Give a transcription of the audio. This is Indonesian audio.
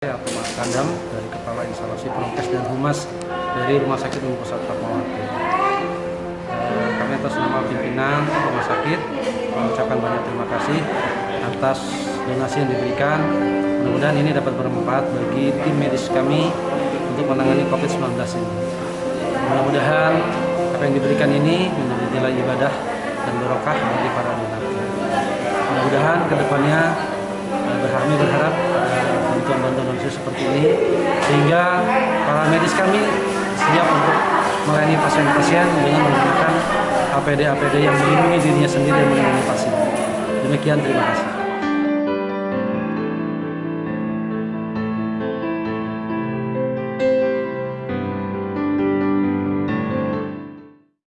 atau Mas Kandam dari Kepala Instalasi Prokes dan Humas dari Rumah Sakit Umum Pusat Fatmawati. Eh, kami atas nama pimpinan Rumah Sakit mengucapkan banyak terima kasih atas donasi yang diberikan. Mudah-mudahan ini dapat bermanfaat bagi tim medis kami untuk menangani COVID-19 ini. Mudah-mudahan apa yang diberikan ini menjadi nilai ibadah dan berkah bagi para donatur. Mudah-mudahan ke depannya eh, kami berharap seperti ini sehingga para medis kami siap untuk melayani pasien-pasien dengan menggunakan APD-APD yang melindungi dirinya sendiri dan melindungi pasien. Demikian terima kasih.